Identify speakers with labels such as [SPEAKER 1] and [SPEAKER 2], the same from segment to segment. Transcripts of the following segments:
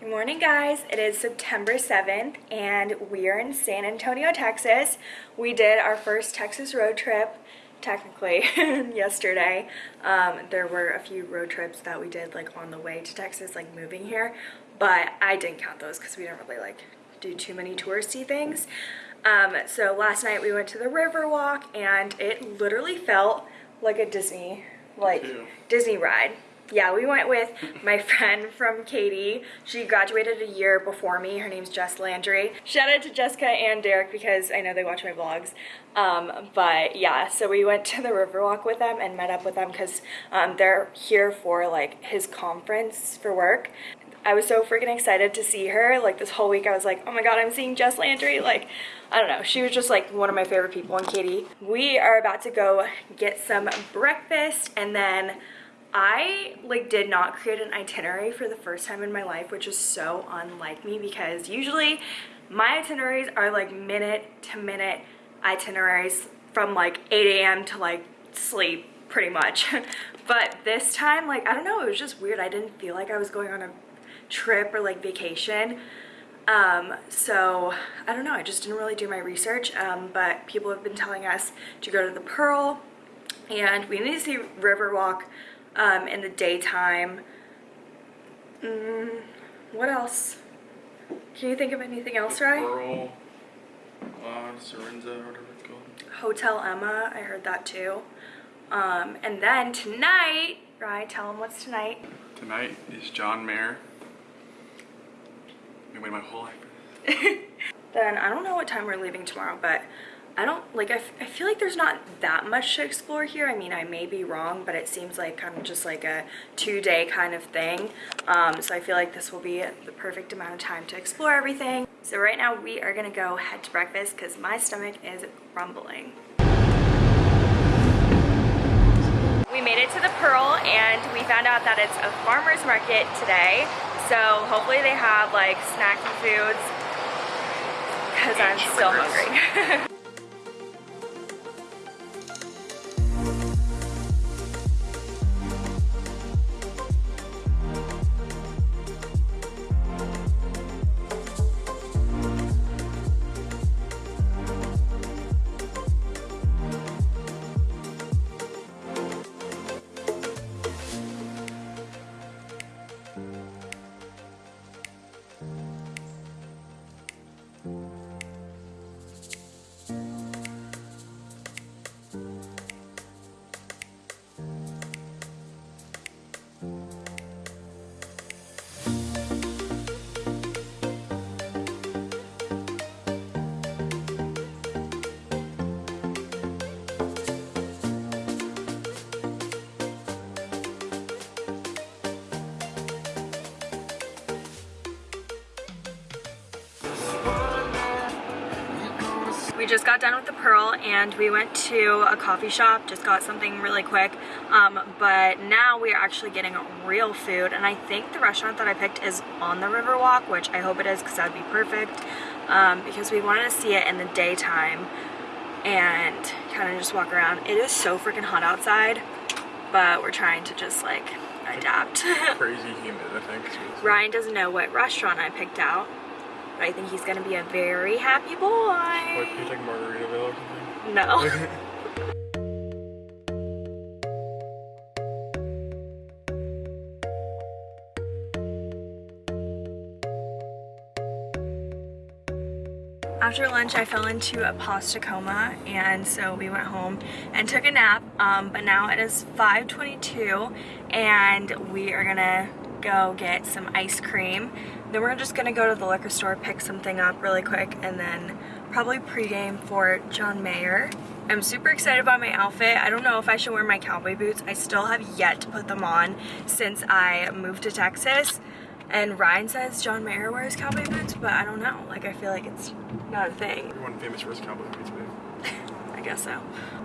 [SPEAKER 1] Good morning guys, it is September 7th and we are in San Antonio, Texas. We did our first Texas road trip, technically, yesterday. Um, there were a few road trips that we did like on the way to Texas, like moving here, but I didn't count those because we didn't really like do too many touristy things. Um, so last night we went to the Riverwalk and it literally felt like a Disney, like Disney ride yeah, we went with my friend from Katie. She graduated a year before me. Her name's Jess Landry. Shout out to Jessica and Derek because I know they watch my vlogs. Um, but yeah, so we went to the Riverwalk with them and met up with them because um, they're here for like his conference for work. I was so freaking excited to see her. Like this whole week I was like, oh my god, I'm seeing Jess Landry. Like, I don't know. She was just like one of my favorite people in Katie. We are about to go get some breakfast and then I like did not create an itinerary for the first time in my life, which is so unlike me because usually my itineraries are like minute to minute itineraries from like 8 a.m. to like sleep pretty much. but this time, like, I don't know, it was just weird. I didn't feel like I was going on a trip or like vacation. Um, so I don't know, I just didn't really do my research, um, but people have been telling us to go to the Pearl and we need to see Riverwalk um, in the daytime. Mm, what else? Can you think of anything else, right?
[SPEAKER 2] Pearl, uh, Serenza, whatever it's called.
[SPEAKER 1] Hotel Emma, I heard that too. Um, and then tonight, right? Tell them what's tonight.
[SPEAKER 2] Tonight is John Mayer. Waiting my whole life.
[SPEAKER 1] then I don't know what time we're leaving tomorrow, but I don't like I, I feel like there's not that much to explore here. I mean I may be wrong but it seems like kind of just like a two-day kind of thing. Um, so I feel like this will be the perfect amount of time to explore everything. So right now we are gonna go head to breakfast because my stomach is rumbling. We made it to the Pearl and we found out that it's a farmer's market today. So hopefully they have like snacky foods because I'm still hungry we just got done with the Pearl and we went to a coffee shop, just got something really quick. Um, but now we are actually getting real food and I think the restaurant that I picked is on the Riverwalk, which I hope it is because that'd be perfect. Um, because we wanted to see it in the daytime and kind of just walk around. It is so freaking hot outside, but we're trying to just like adapt.
[SPEAKER 2] Crazy humid, I think.
[SPEAKER 1] Ryan doesn't know what restaurant I picked out. I think he's gonna be a very happy boy.
[SPEAKER 2] Like, you take Margaritaville or something?
[SPEAKER 1] No. After lunch, I fell into a pasta coma, and so we went home and took a nap. Um, but now it is 5:22, and we are gonna go get some ice cream. Then we're just gonna go to the liquor store, pick something up really quick, and then probably pregame for John Mayer. I'm super excited about my outfit. I don't know if I should wear my cowboy boots. I still have yet to put them on since I moved to Texas. And Ryan says John Mayer wears cowboy boots, but I don't know. Like, I feel like it's not a thing.
[SPEAKER 2] Everyone famous for his cowboy boots, babe.
[SPEAKER 1] I guess so.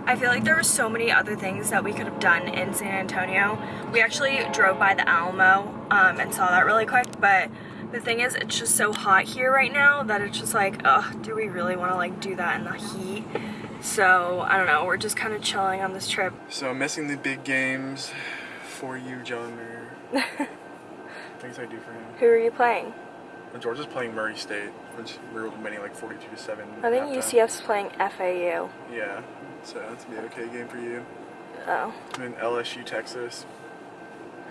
[SPEAKER 1] I feel like there were so many other things that we could have done in San Antonio. We actually drove by the Alamo um, and saw that really quick, but the thing is, it's just so hot here right now that it's just like, ugh, do we really want to like do that in the heat? So, I don't know, we're just kind of chilling on this trip.
[SPEAKER 2] So, missing the big games for you, John Mayer. Things I do for him.
[SPEAKER 1] Who are you playing?
[SPEAKER 2] And Georgia's playing Murray State, which we're winning like 42 to 7.
[SPEAKER 1] I think. UCF's playing FAU.
[SPEAKER 2] Yeah, so that's gonna be an okay game for you.
[SPEAKER 1] Oh.
[SPEAKER 2] And LSU, Texas.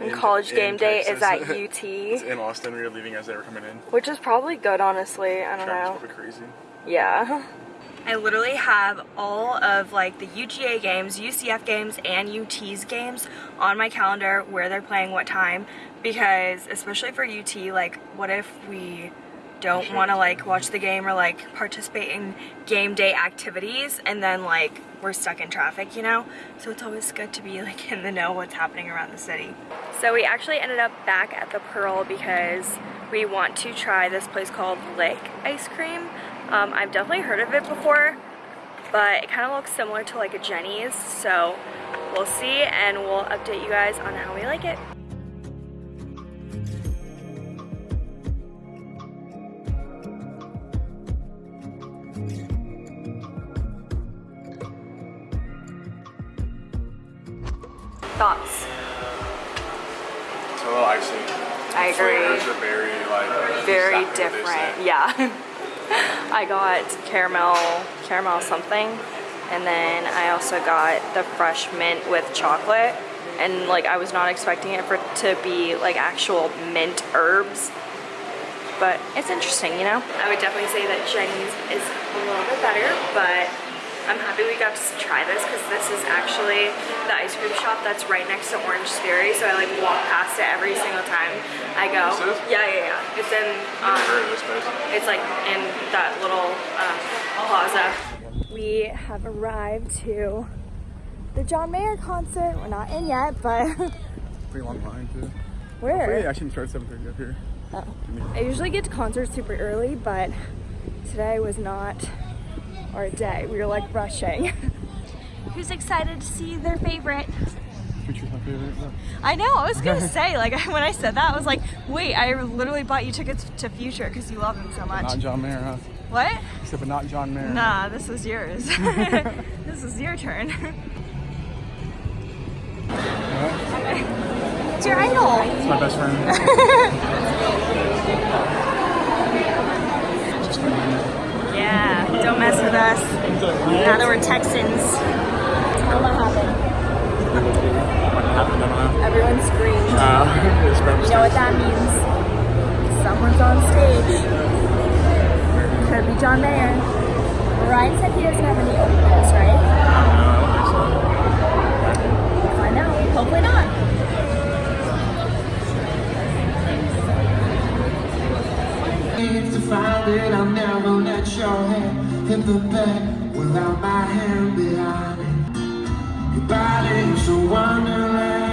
[SPEAKER 1] And
[SPEAKER 2] In-
[SPEAKER 1] college
[SPEAKER 2] in
[SPEAKER 1] game day is at
[SPEAKER 2] Texas. it's
[SPEAKER 1] UT,
[SPEAKER 2] in Austin. We were leaving as they were coming in.
[SPEAKER 1] which is probably good, honestly. I don't
[SPEAKER 2] Traffic's
[SPEAKER 1] know.
[SPEAKER 2] probably crazy.
[SPEAKER 1] Yeah. I literally have all of like the UGA games, UCF games, and UT's games on my calendar where they're playing what time because especially for UT, like what if we don't want to like watch the game or like participate in game day activities and then like we're stuck in traffic, you know? So it's always good to be like in the know what's happening around the city. So we actually ended up back at the Pearl because we want to try this place called Lick Ice Cream. Um, I've definitely heard of it before, but it kind of looks similar to like a Jeni's, so we'll see and we'll update you guys on how we like it.
[SPEAKER 2] It's a little icy.
[SPEAKER 1] I agree.
[SPEAKER 2] Flavors are very like
[SPEAKER 1] Very
[SPEAKER 2] exactly
[SPEAKER 1] different. Yeah. I got caramel, caramel something, and then I also got the fresh mint with chocolate. And like I was not expecting it for to be like actual mint herbs, but it's interesting, you know. I would definitely say that Jeni's is a little bit better, but I'm happy we got to try this because this is actually the ice cream shop that's right next to Orange Theory. So I like walk past it every single time I go.
[SPEAKER 2] This is?
[SPEAKER 1] Yeah, yeah, yeah. It's in. Um,
[SPEAKER 2] heard of this place.
[SPEAKER 1] it's like in that little um, plaza. We have arrived to the John Mayer concert. We're not in yet, but
[SPEAKER 2] Pretty long line too.
[SPEAKER 1] where?
[SPEAKER 2] Wait, I shouldn't start 7:30 up here.
[SPEAKER 1] Oh. I usually get to concerts super early, but today was not our day. We were like rushing. Who's excited to see their favorite?
[SPEAKER 2] Future's my favorite.
[SPEAKER 1] I know, I was gonna say, like, when I said that, I was like, wait, I literally bought you tickets to Future because you love him so much.
[SPEAKER 2] Not John Mayer, huh?
[SPEAKER 1] What?
[SPEAKER 2] Except but not John Mayer.
[SPEAKER 1] Nah, this is yours. this is your turn. It's your idol.
[SPEAKER 2] It's my best friend. Just a minute.
[SPEAKER 1] Yeah, don't mess with us. Now that we're Texans. Tell them what happened.
[SPEAKER 2] What happened? I don't.
[SPEAKER 1] Everyone screamed.
[SPEAKER 2] Uh,
[SPEAKER 1] You know what that means? Someone's on stage. Could be John Mayer. Ryan said he doesn't have any openers, right? Find out. Hopefully not.
[SPEAKER 3] to find it, I'll never let your head hit the bed without my hand behind it. Your body is so wonderful.